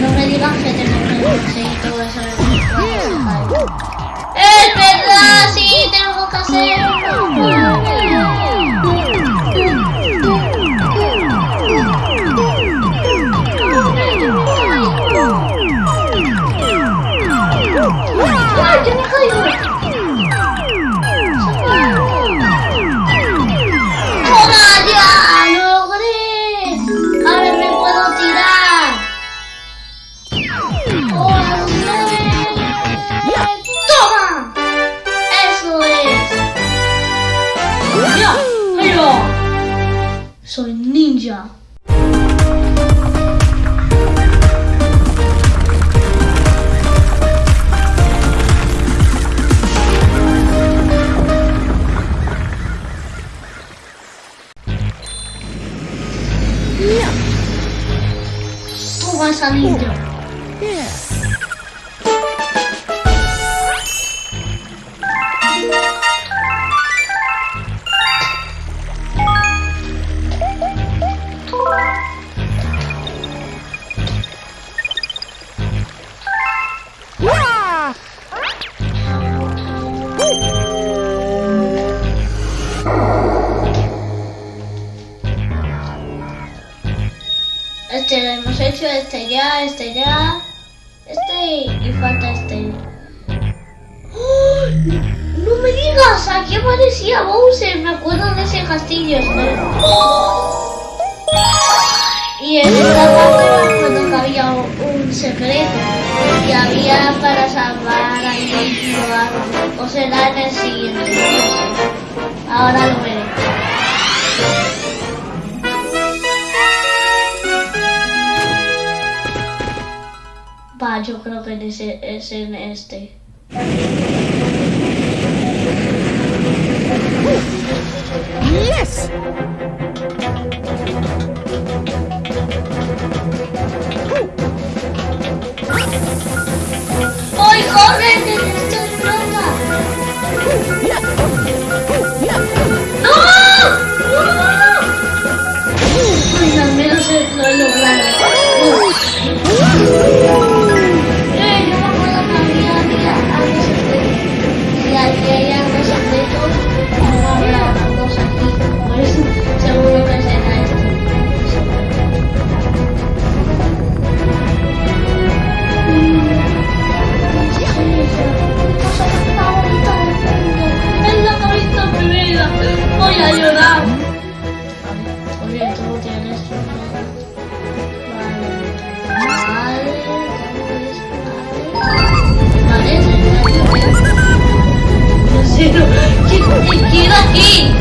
No me digas que tengo que conseguir todo eso ¡Es verdad! ¡Sí! ¡Tengo que hacerlo! Tú vas a ninja. Este hecho, este ya, este ya, este y, falta este. ¡No me digas! Aquí aparecía Bowser, me acuerdo de ese castillo. Y en esta parte me acuerdo que había un, secreto y había para salvar a Yoshi o será en el siguiente. Ahora lo veré. Yo creo que es en este. Yes! ¡Ay, corre! ¿Qué- qué era aquí?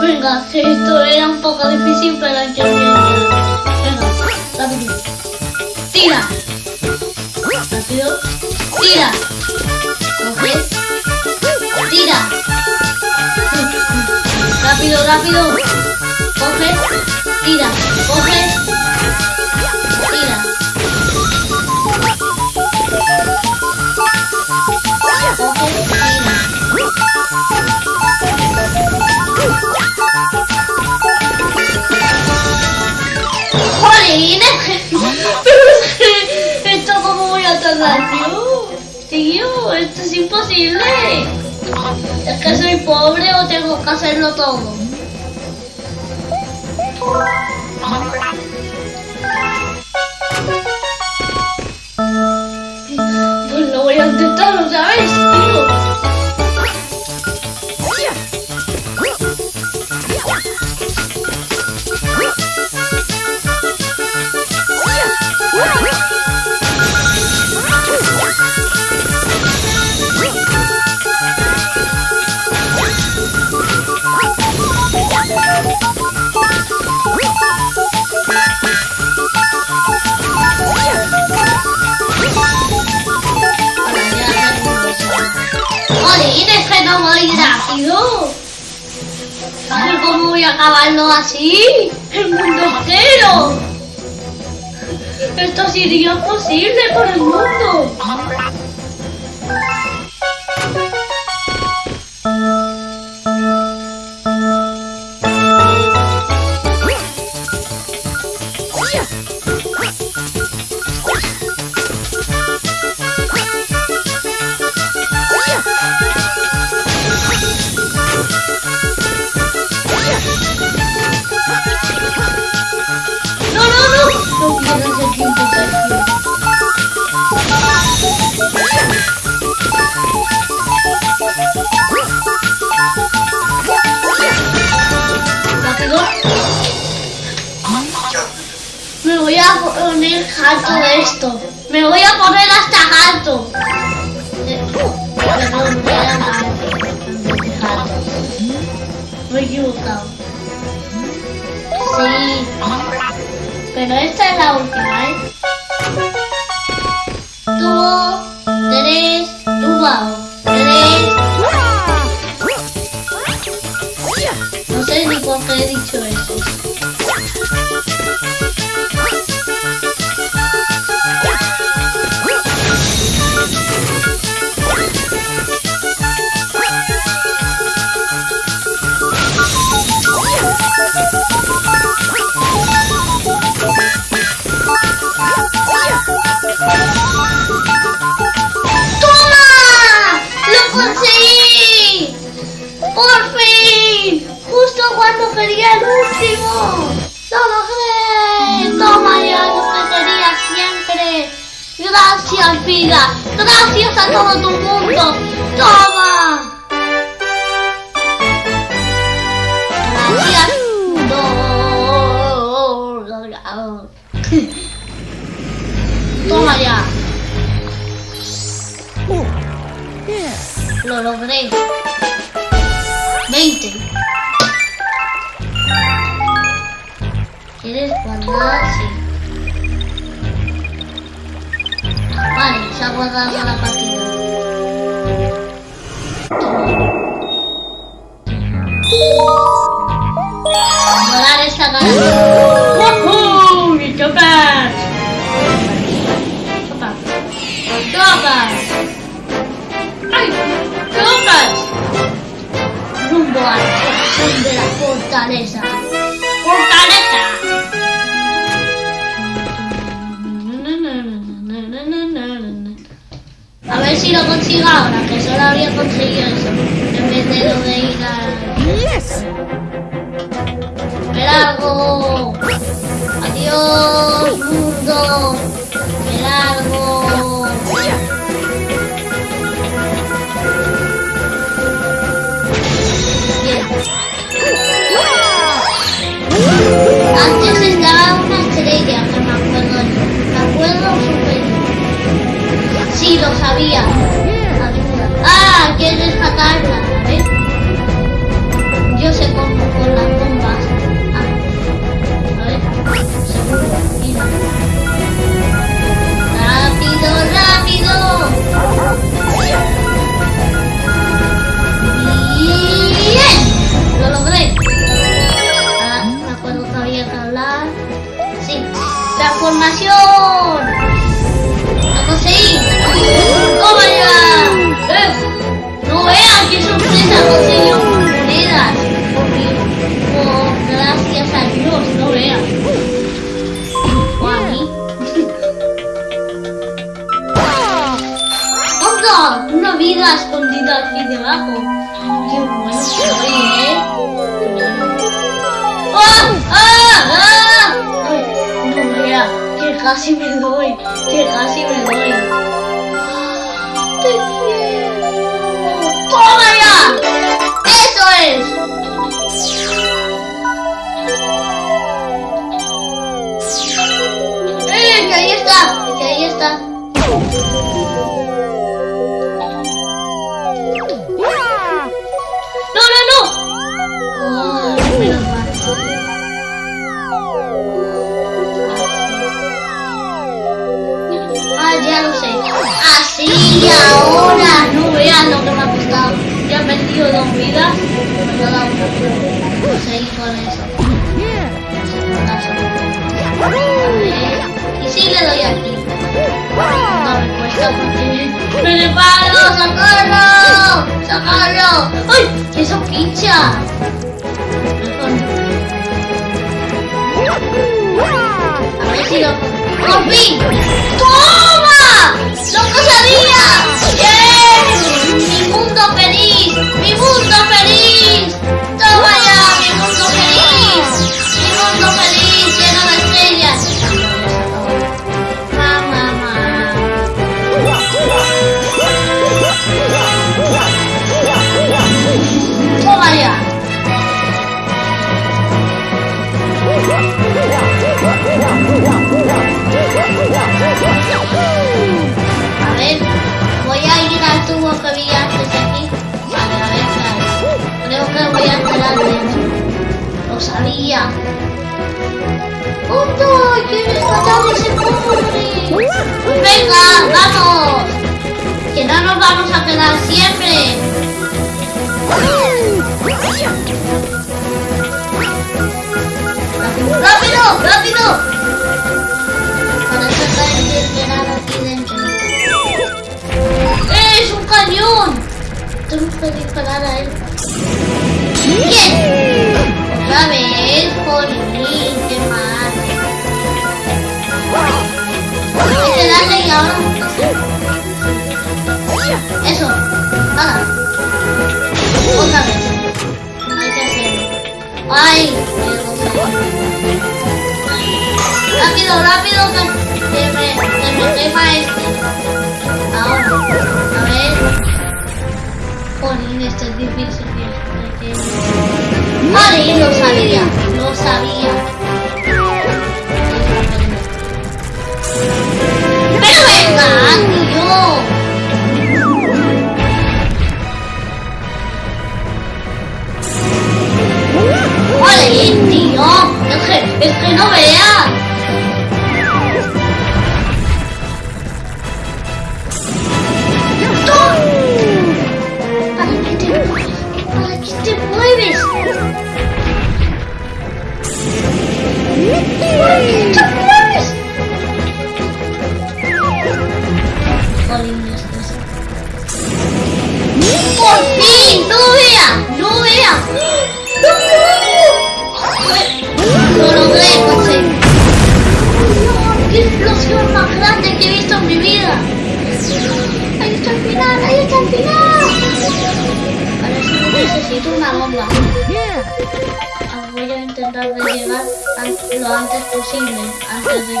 Venga, esto era un poco difícil, pero yo Venga, rápido. Tira. Rápido. Tira. Coge. Tira. Rápido, rápido. Coge. Tira. Coge. Tardar, tío? Esto es imposible. Es que soy pobre o tengo que hacerlo todo. Pues lo voy a intentar otra es que no voy rápido. ¿Sabes cómo voy a acabarlo así? ¡El mundo entero! Esto sería posible por el mundo. Harto de esto. Me voy a poner hasta harto. Eh, Perdón, me he equivocado. Sí. Pero esta es la última, ¿eh? Tubo, tres, tubo, tres. No sé ni por qué he dicho. Lo logré. 20. ¿Quieres guardar? Sí. Vale, se ha guardado la partida. Guardar esta cara. de la fortaleza. ¡Fortaleza! A ver si lo consigo ahora, que solo habría conseguido eso. En vez de lo de ir a... ¡Yes! Me largo. Adiós, mundo. Me largo. Antes estaba una estrella, que me acuerdo. Me acuerdo súper. Sí, lo sabía. Ah, quieres matarla, que casi me doy, que casi me doy. Porque me reparo. ¡Socorro! ¡Socorro! ¡Ay! ¡Que eso pincha! A ver si lo... ¡Por fin! ¡Toma! ¡Lo que sabía! ¡Bien! ¡Mi mundo feliz! ¡Mi mundo feliz! ¡Punto! ¿Quieres matar a ese pobre? Venga, vamos. Que no nos vamos a quedar siempre. ¡Rápido! ¡Rápido! Para tratar de entrar aquí dentro. ¡Eh, ¡Es un cañón! Tengo que disparar a él. ¡Bien! Otra vez, Jolín, qué mal. Que darle y ahora. Eso, hala. Otra vez. Hay que hacerlo. ¡Ay! Rápido, rápido, que, que me, que me quema este. Ahora, a ver. Jolín, esto es difícil. Vale, lo sabía, lo sabía.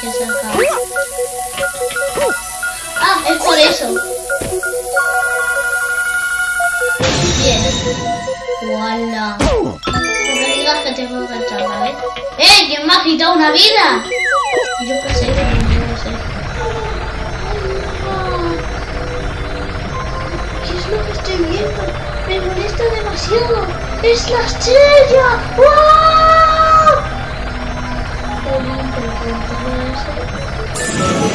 Que se acabe. Ah, es por eso. Bien. ¡Wala! No me digas que tengo que echar vez. ¡Eh! ¿Quién me ha quitado una vida? Yo qué sé, yo no sé. Ah, ¿Qué es lo que estoy viendo? Me molesta demasiado. ¡Es la estrella! ¡Wow! Música